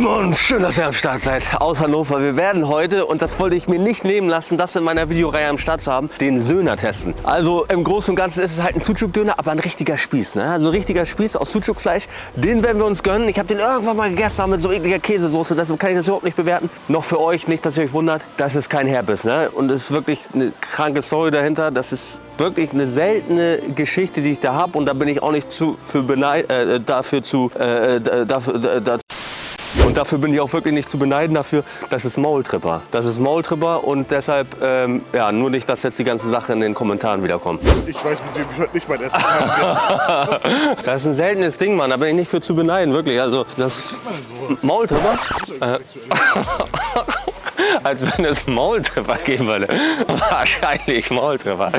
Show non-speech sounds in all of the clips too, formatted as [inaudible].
Simon, schön, dass ihr am Start seid aus Hannover. Wir werden heute, und das wollte ich mir nicht nehmen lassen, das in meiner Videoreihe am Start zu haben, den Söhner testen. Also im Großen und Ganzen ist es halt ein Sucuk-Döner, aber ein richtiger Spieß. Ne? Also ein richtiger Spieß aus Sucuk-Fleisch, den werden wir uns gönnen. Ich habe den irgendwann mal gegessen mit so ekliger Käsesoße, deshalb kann ich das überhaupt nicht bewerten. Noch für euch, nicht, dass ihr euch wundert, das ist kein Herbiss. Ne? Und es ist wirklich eine kranke Story dahinter. Das ist wirklich eine seltene Geschichte, die ich da habe. Und da bin ich auch nicht zu, für äh, dafür zu, äh, äh dafür, äh, dazu und dafür bin ich auch wirklich nicht zu beneiden dafür, das ist Maultripper. Das ist Maultripper und deshalb, ähm, ja, nur nicht, dass jetzt die ganze Sache in den Kommentaren wiederkommt. Ich weiß, mit wem ich heute nicht mein Essen habe. [laughs] das ist ein seltenes Ding, Mann. Da bin ich nicht für zu beneiden, wirklich. Also, das Maultripper? Äh, als wenn es Maultreffer geben würde. [laughs] Wahrscheinlich Maultreffer.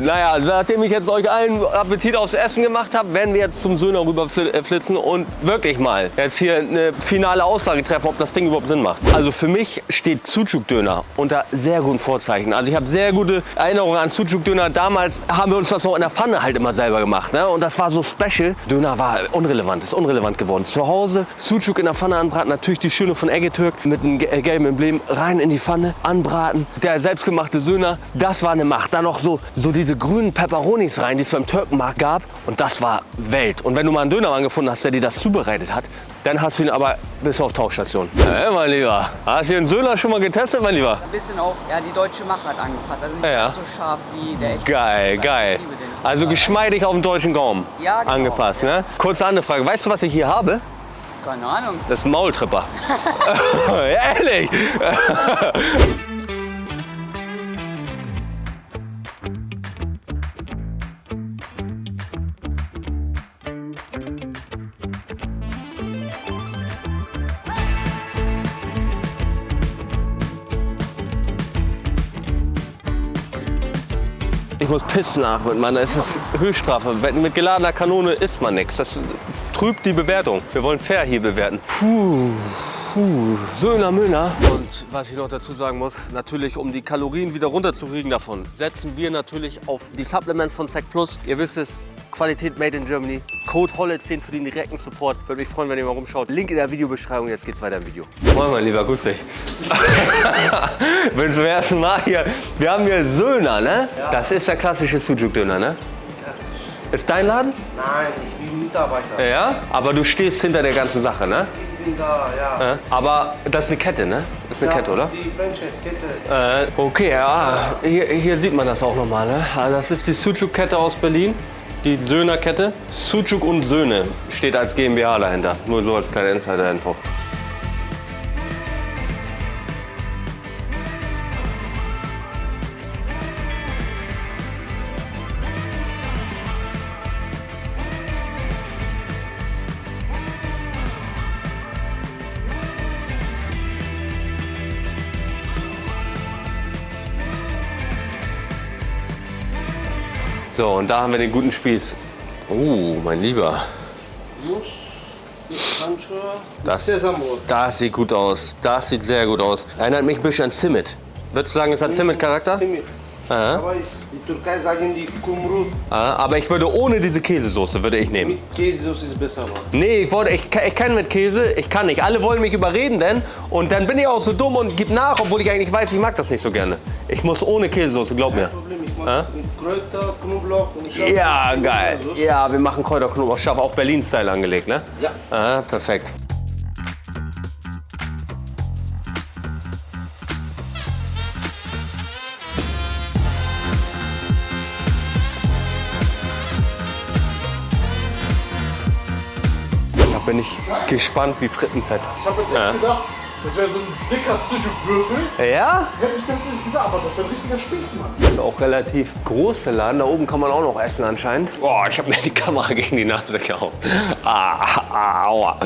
Naja, also nachdem ich jetzt euch allen Appetit aufs Essen gemacht habe, werden wir jetzt zum Söhner rüber äh, und wirklich mal jetzt hier eine finale Aussage treffen, ob das Ding überhaupt Sinn macht. Also für mich steht Sucuk-Döner unter sehr guten Vorzeichen. Also ich habe sehr gute Erinnerungen an Sucuk-Döner. Damals haben wir uns das noch in der Pfanne halt immer selber gemacht. Ne? Und das war so special. Döner war unrelevant, ist unrelevant geworden. Zu Hause Sucuk in der Pfanne anbraten, natürlich die schöne von Eggetürk mit einem gelben Emblem rein in die Pfanne, anbraten. Der selbstgemachte Söhner, das war eine Macht. Dann noch so, so diese grünen Peperonis rein, die es beim Türkenmarkt gab. Und das war Welt. Und wenn du mal einen Dönermann gefunden hast, der dir das zubereitet hat, dann hast du ihn aber bis auf Tauchstation. Hey, mein Lieber, hast du den Söhner schon mal getestet, mein Lieber? Ein bisschen auf ja, die deutsche Machart angepasst. Also nicht ja. so scharf wie der echte. Geil, geil. Also geschmeidig auf den deutschen Gaumen ja, genau. angepasst. Ne? Kurze andere Frage. Weißt du, was ich hier habe? Keine Ahnung. Das ist ein Maultripper. [laughs] Ehrlich. Ich muss pissen mit meiner. Es ist Höchststrafe. Mit geladener Kanone isst man nichts. Das trübt die Bewertung. Wir wollen fair hier bewerten. Puh. Puh, Söhner Möhner. Und was ich noch dazu sagen muss, natürlich um die Kalorien wieder runterzukriegen davon, setzen wir natürlich auf die Supplements von Sec Plus. Ihr wisst es, Qualität made in Germany. Code HOLLE10 für den direkten Support. Würde mich freuen, wenn ihr mal rumschaut. Link in der Videobeschreibung. Jetzt geht's weiter im Video. Moin, mein Lieber, grüß dich. [laughs] Bin zum ersten Mal hier. Wir haben hier Söhner, ne? Ja. Das ist der klassische Sujuk-Döner, ne? Klassisch. Ist dein Laden? Nein, Mitarbeiter. Ja? Aber du stehst hinter der ganzen Sache, ne? Ich bin da, ja. Aber das ist eine Kette, ne? Das ist eine ja, Kette, oder? die Franchise-Kette. Äh, okay, ja. Hier, hier, sieht man das auch nochmal, ne? Also das ist die Sujuk-Kette aus Berlin die Söhner-Kette. Sucuk und Söhne steht als GmbH dahinter. Nur so als kleine Insider-Info. So, und da haben wir den guten Spieß. Oh, mein Lieber. Das, das sieht gut aus. Das sieht sehr gut aus. Erinnert mich ein bisschen an Zimmet. Würdest du sagen, es hat Zimmet-Charakter? Zimmet. Aha. Aber die Türkei sagen die Kumrut. Aber ich würde ohne diese Käsesoße würde ich nehmen. Mit Käsesoße ist besser. Mann. Nee, ich, wollte, ich, ich kann mit Käse, ich kann nicht. Alle wollen mich überreden denn und dann bin ich auch so dumm und gib nach, obwohl ich eigentlich weiß, ich mag das nicht so gerne. Ich muss ohne Käsesoße, glaub mir. Problem, ich mag mit Kräuter, Knoblauch und Schaf. Ja, geil. Ja, wir machen Kräuter, Knoblauch, scharf, auch Berlin-Style angelegt, ne? Ja. Aha, perfekt. Da bin ich gespannt wie Frittenfett. Ich habe jetzt echt ja. gedacht, das wäre so ein dicker Sujuk-Würfel. Ja? Hätte ich natürlich gedacht, aber das ist ein richtiger Spieß, Mann. Das ist auch relativ groß, der Laden. Da oben kann man auch noch essen anscheinend. Boah, ich habe mir die Kamera gegen die Nase gehauen. Ah, aua.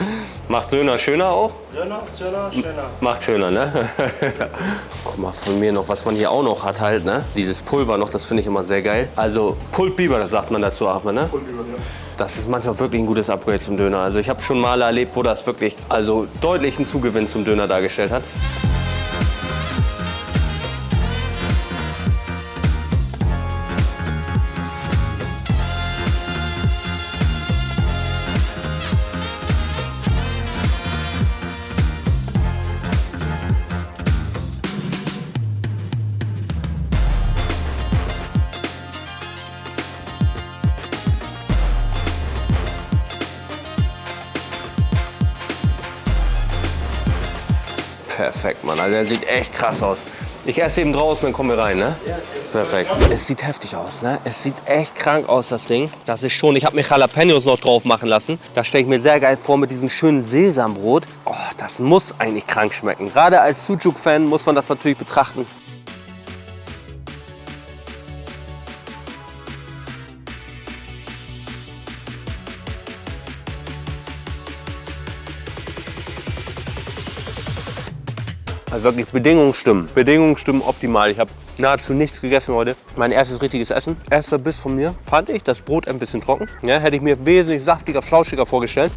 Macht Döner schöner auch? Döner, schöner, schöner. Macht schöner, ne? [laughs] Guck mal, von mir noch, was man hier auch noch hat halt, ne? Dieses Pulver noch, das finde ich immer sehr geil. Also Pultbiber, das sagt man dazu, Ahmed, ne? Pultbiber, ja. Das ist manchmal wirklich ein gutes Upgrade zum Döner. Also ich habe schon mal erlebt, wo das wirklich also deutlichen Zugewinn zum Döner dargestellt hat. Perfekt, Mann. Also der sieht echt krass aus. Ich esse eben draußen, dann kommen wir rein, ne? Perfekt. Es sieht heftig aus, ne? Es sieht echt krank aus, das Ding. Das ist schon, ich habe mir Jalapenos noch drauf machen lassen. Das stelle ich mir sehr geil vor mit diesem schönen Sesambrot. Oh, das muss eigentlich krank schmecken. Gerade als Sujuk-Fan muss man das natürlich betrachten. Also wirklich Bedingungen stimmen. Bedingungen stimmen optimal. Ich habe nahezu nichts gegessen heute. Mein erstes richtiges Essen. Erster Biss von mir. Fand ich das Brot ein bisschen trocken. Ja, hätte ich mir wesentlich saftiger, flauschiger vorgestellt.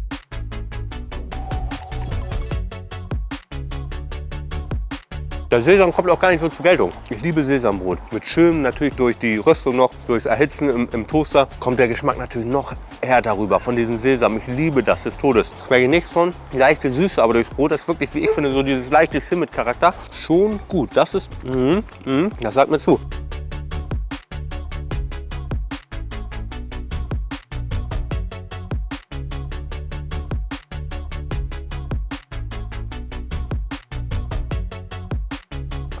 Der Sesam kommt auch gar nicht so zur Geltung. Ich liebe Sesambrot. Mit schön, natürlich durch die Röstung noch, durchs Erhitzen im, im, Toaster, kommt der Geschmack natürlich noch härter rüber von diesem Sesam. Ich liebe das des Todes. Schmecke nichts von. Leichte Süße, aber durchs Brot ist wirklich, wie ich finde, so dieses leichte Simmet-Charakter. Schon gut. Das ist, mm, mm, das sagt mir zu.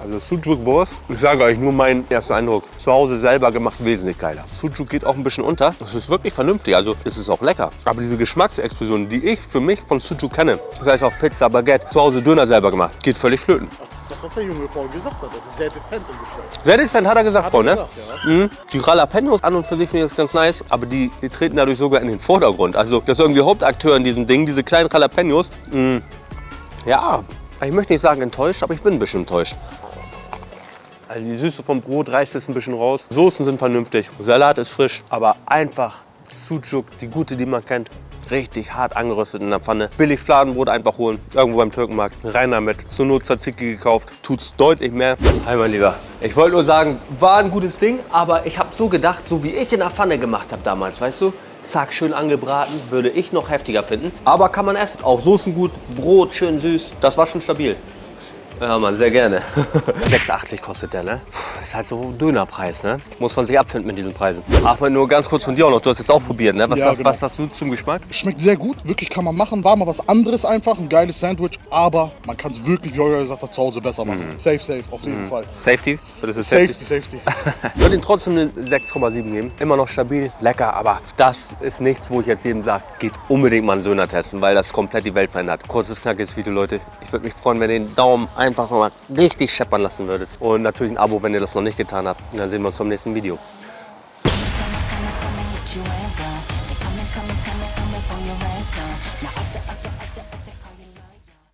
Also Sujuk Wurst, ich sage euch nur meinen ersten Eindruck. Zu Hause selber gemacht wesentlich geiler. Sujuk geht auch ein bisschen unter. Das ist wirklich vernünftig, also es ist auch lecker. Aber diese Geschmacksexplosion, die ich für mich von Sujuk kenne, sei es auf Pizza, Baguette, zu Hause Döner selber gemacht, geht völlig flöten. Das ist das, was der Junge vorhin gesagt hat. Das ist sehr dezent im Geschmack. Sehr dezent, hat er gesagt, Hat er ne? gesagt, ja. Mhm. Die Jalapenos an und für sich finde ich das ganz nice, aber die, die treten dadurch sogar in den Vordergrund. Also das ist irgendwie Hauptakteur in diesem Ding, diese kleinen Jalapenos. Mhm. Ja, ich möchte nicht sagen enttäuscht, aber ich bin ein bisschen enttäuscht. Also die Süße vom Brot reißt es ein bisschen raus. Soßen sind vernünftig, Salat ist frisch, aber einfach Sucuk, die gute, die man kennt. Richtig hart angeröstet in der Pfanne. Billig Fladenbrot einfach holen, irgendwo beim Türkenmarkt. Rein damit. Zur Not Tzatziki gekauft. Tut's deutlich mehr. Hi mein Lieber. Ich wollte nur sagen, war ein gutes Ding, aber ich habe so gedacht, so wie ich in der Pfanne gemacht habe damals, weißt du? Zack, schön angebraten, würde ich noch heftiger finden. Aber kann man essen. Auch Soßen gut, Brot schön süß. Das war schon stabil. Ja, Mann, sehr gerne. [laughs] 6,80 kostet der, ne? Puh, Ist halt so ein Dönerpreis, ne? Muss man sich abfinden mit diesen Preisen. Achmed, nur ganz kurz von dir auch noch. Du hast jetzt auch probiert, ne? Was, Ja, sagst, genau. was sagst du zum Geschmack? Schmeckt sehr gut, wirklich kann man machen. War mal was anderes einfach, ein geiles Sandwich. Aber man kann es wirklich, wie Euer gesagt hat, zu Hause besser machen. Safe, safe, auf jeden Fall. Safety? Das ist Safety, safety. Ich [laughs] würde ihm trotzdem eine 6,7 geben. Immer noch stabil, lecker, aber das ist nichts, wo ich jetzt jedem sage, geht unbedingt mal einen Döner testen, weil das komplett die Welt verändert. Kurzes, knackiges Video, Leute. Ich würde mich freuen, wenn ihr den Daumen einfach mal richtig scheppern lassen würdet. Und natürlich ein Abo, wenn ihr das noch nicht getan habt. Dann sehen wir uns beim nächsten Video.